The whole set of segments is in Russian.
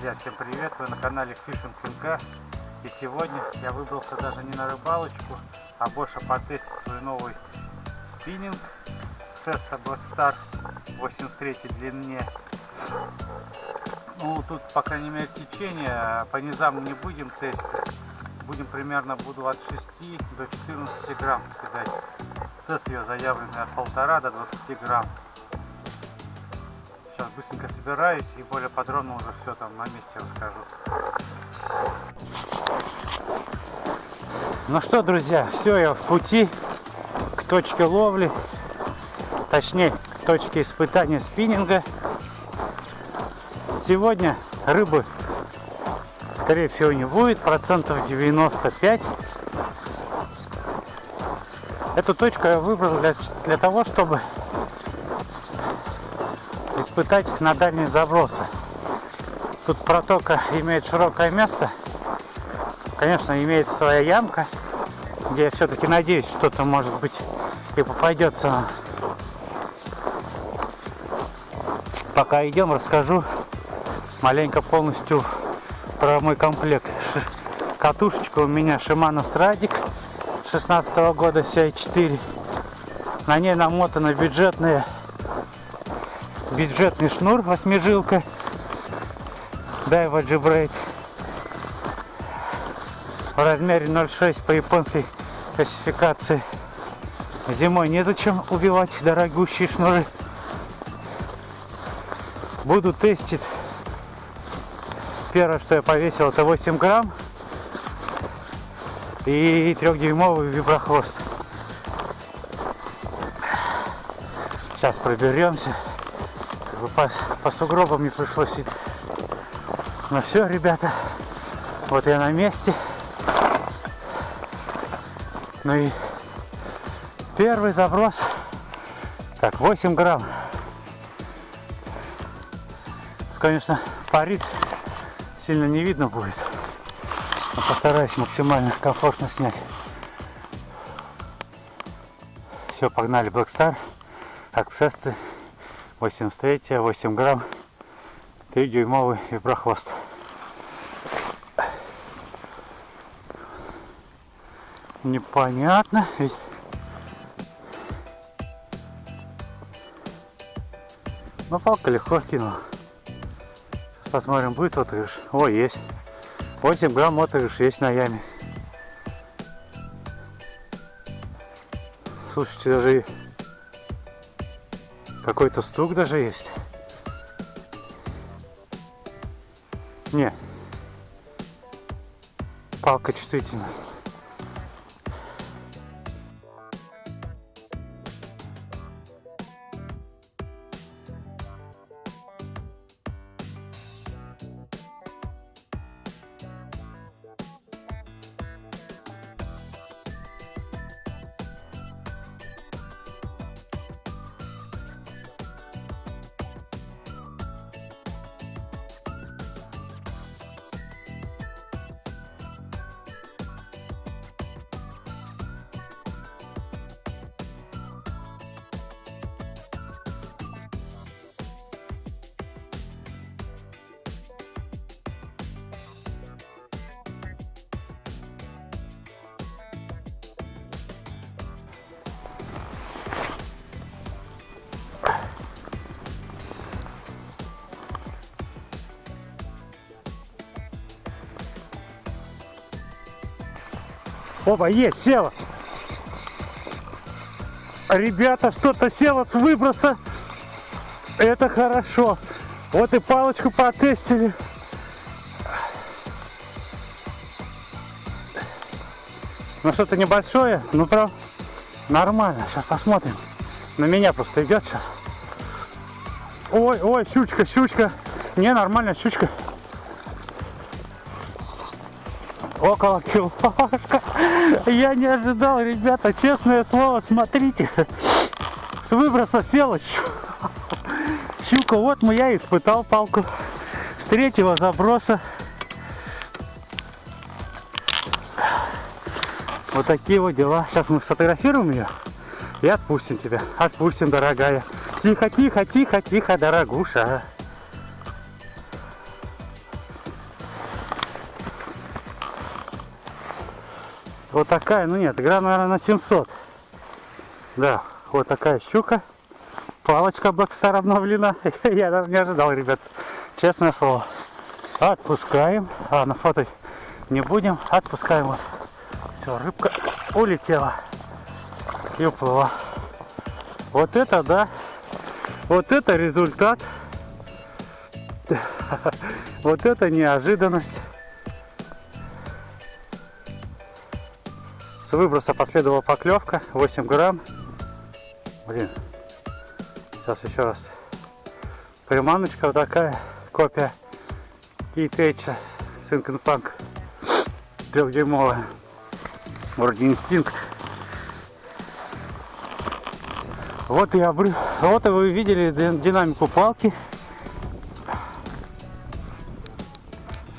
Друзья, всем привет! Вы на канале Fishing МК. И сегодня я выбрался даже не на рыбалочку, а больше потестить свой новый спиннинг Sesto Black Star 83 длине. Ну, тут, по крайней мере, течение. По низам не будем тестить. Будем примерно, буду от 6 до 14 грамм кидать. Тест ее заявлен от полтора до 20 грамм. Сейчас быстренько собираюсь и более подробно уже все там на месте расскажу. Ну что, друзья, все, я в пути к точке ловли, точнее, к точке испытания спиннинга. Сегодня рыбы, скорее всего, не будет, процентов 95. Эту точку я выбрал для, для того, чтобы испытать на дальние забросы. Тут протока имеет широкое место. Конечно, имеет своя ямка, где я все-таки надеюсь, что-то может быть и попадется. Пока идем, расскажу маленько полностью про мой комплект. Катушечка у меня Shimano Stradic 16 -го года CI4. На ней намотана бюджетная бюджетный шнур восьмижилка Daiwa G-Break в размере 0,6 по японской классификации. Зимой незачем убивать дорогущие шнуры. Буду тестить. Первое, что я повесил, это 8 грамм и трехдюймовый виброхвост. Сейчас проберемся бы по, по сугробам не пришлось идти. Ну все, ребята, вот я на месте. Ну и первый заброс. Так, 8 грамм. Конечно, парить сильно не видно будет. Но постараюсь максимально комфортно снять. Все, погнали Black Star. Акцессы 83 8 грамм 3 дюймовый виброхвост непонятно ведь но палка легко кинула. Сейчас посмотрим будет отыгрыш. О есть. 8 грамм отыгрыш есть на яме. Слушайте даже какой-то стук даже есть. Не. Палка чувствительная. Опа, есть, села. Ребята, что-то село с выброса. Это хорошо. Вот и палочку потестили. Ну что-то небольшое, ну прям нормально. Сейчас посмотрим. На меня просто идет сейчас. Ой, ой, щучка, щучка. Не, нормально, щучка. Около килошка. Я не ожидал, ребята, честное слово, смотрите. С выброса села щука. Вот мы я испытал палку. С третьего заброса. Вот такие вот дела. Сейчас мы сфотографируем ее и отпустим тебя. Отпустим, дорогая. Тихо, тихо, тихо, тихо, дорогуша. Вот такая, ну нет, грамм, наверное, на 700. Да, вот такая щука. Палочка Blackstar обновлена. Я даже не ожидал, ребят. Честное слово. Отпускаем. А, на фото не будем. Отпускаем. Вот. Все, рыбка улетела. И уплыла. Вот это, да. Вот это результат. Вот это неожиданность. С выброса последовала поклевка. 8 грамм. Блин. Сейчас еще раз. Приманочка вот такая. Копия Кейтейча. Синкенпанк. Трехдюймовая. Вроде инстинкт. Вот я обры... Вот и вы видели динамику палки.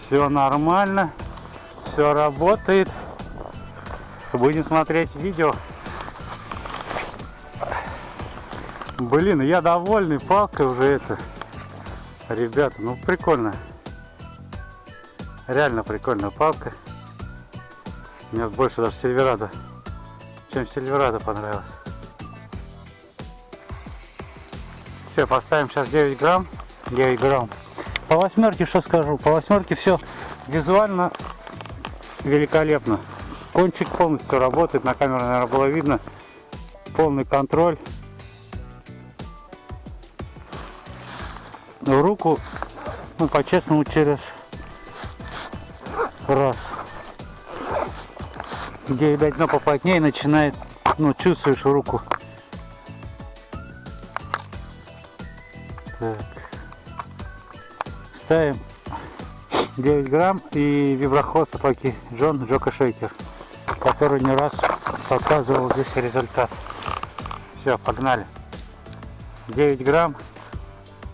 Все нормально. Все работает. Будем смотреть видео. Блин, я довольный палкой уже это. Ребята, ну прикольно. Реально прикольная палка. Мне больше даже Сильверадо, чем Сильверадо понравилось. Все, поставим сейчас 9 грамм. 9 грамм. По восьмерке что скажу? По восьмерке все визуально великолепно. Кончик полностью работает. На камеру, наверное, было видно. Полный контроль. В руку, ну, по-честному, через раз. Где, видать, дно поплотнее начинает, ну, чувствуешь руку Так. Ставим 9 грамм и виброхвост от Лаки Джон Джока Шейкер, который не раз показывал здесь результат. Все, погнали. 9 грамм,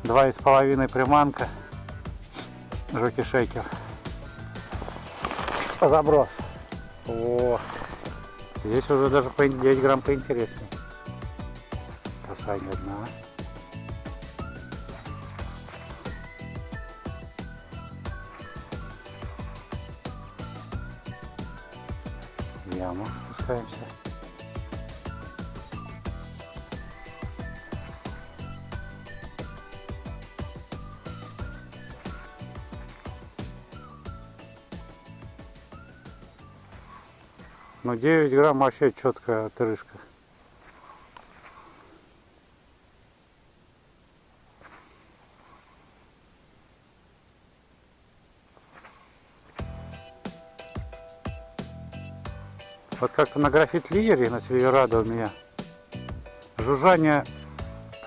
2,5 приманка, Джоки Шейкер. Заброс. О, здесь уже даже 9 грамм поинтереснее. Касание дна. Спускаемся. Ну 9 грамм вообще четкая отрыжка. Как-то на графит лидере на Сильверадо у меня жужжание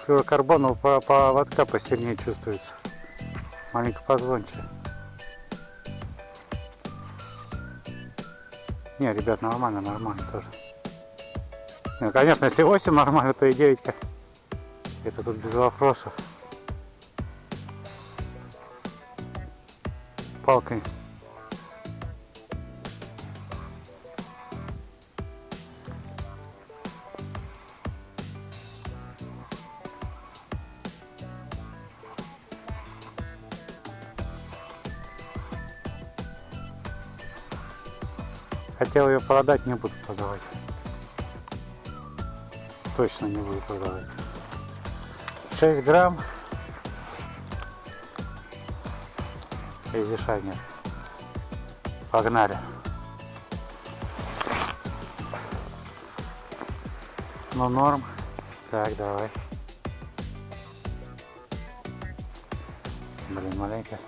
флюорокарбона по поводка посильнее чувствуется. Маленько позвонче. Не, ребят, нормально, нормально тоже. Ну, конечно, если 8 нормально, то и 9 -ка. Это тут без вопросов. Палкой Хотел ее продать, не буду продавать. Точно не буду продавать. 6 грамм. Изишайнер. Погнали. Ну норм. Так, давай. Блин, маленькая.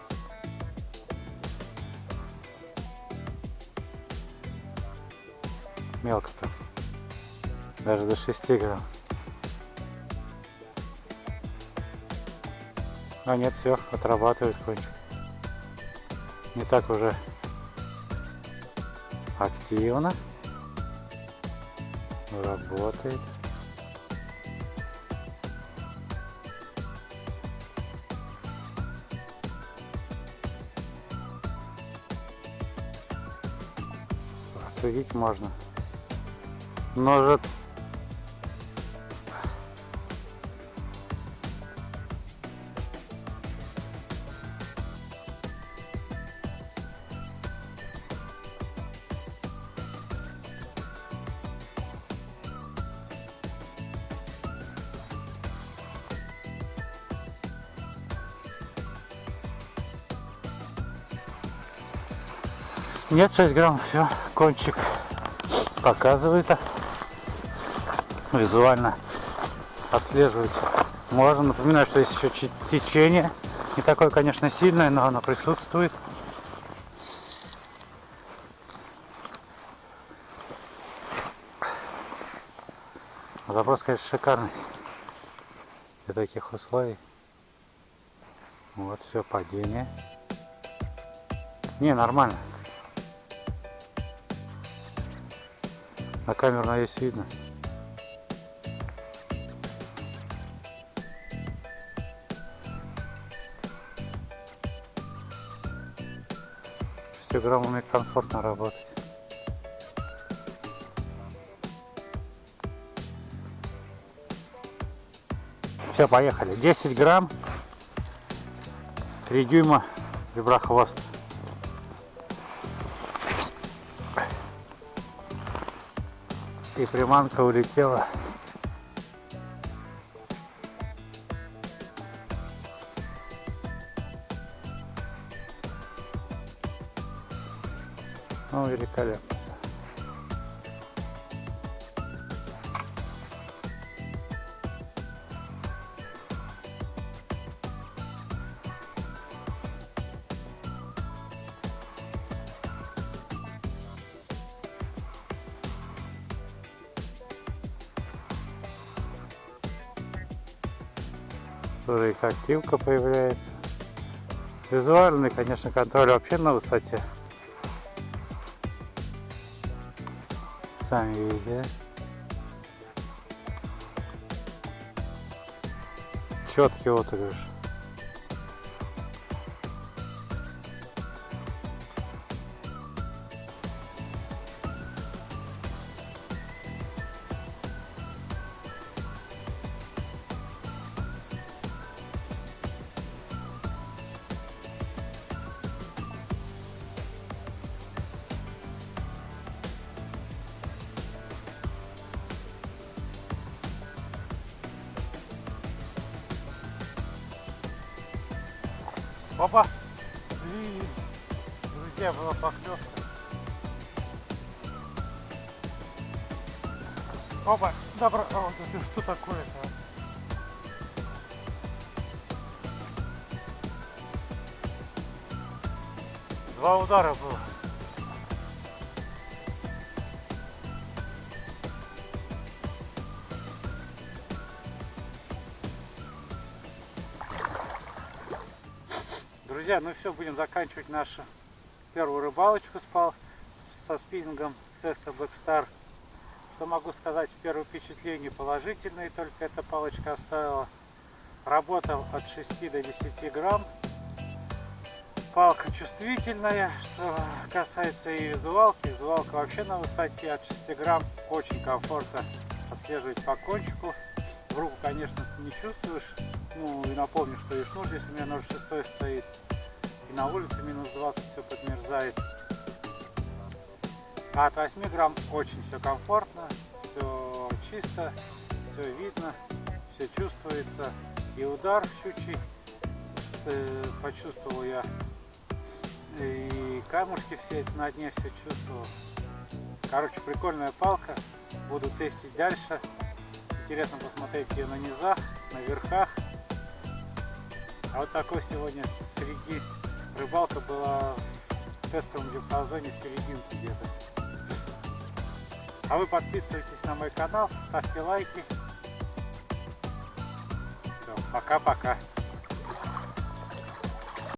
Мелко-то. Даже до 6 грамм. А нет, все, отрабатывает кончик. Не так уже активно. Работает. Отследить можно ножик. Нет, 6 грамм, все, кончик показывает. Визуально отслеживать можно. Напоминаю, что есть еще течение. Не такое, конечно, сильное, но оно присутствует. Запрос, конечно, шикарный для таких условий. Вот все падение. Не, нормально. На камеру надеюсь видно. Граммами комфортно работать. Все, поехали. 10 грамм, 3 дюйма виброхвост. И приманка улетела. Ну, великолепно. Тоже их активка появляется. Визуальный, конечно, контроль вообще на высоте. Сами видите. Четкий отыгрыш. Опа! Блин! Друзья, была поклевка. Опа! Добро! О, это что такое-то? Два удара было. Друзья, ну все, будем заканчивать нашу первую рыбалочку с со спиннингом Sexta Black. Что могу сказать, первое впечатление положительные, только эта палочка оставила. Работал от 6 до 10 грамм. Палка чувствительная, что касается и визуалки. Визуалка вообще на высоте от 6 грамм. Очень комфортно отслеживать по кончику. В руку, конечно, не чувствуешь. Ну и напомню, что и шнур здесь у меня 0,6 стоит. И на улице минус 20 все подмерзает. А от 8 грамм очень все комфортно, все чисто, все видно, все чувствуется. И удар щучий э, почувствовал я. И камушки все на дне все чувствовал. Короче, прикольная палка. Буду тестить дальше. Интересно посмотреть ее на низах, на верхах. А вот такой сегодня среди рыбалка была в тестовом диапазоне серединки где-то. А вы подписывайтесь на мой канал, ставьте лайки. Пока-пока.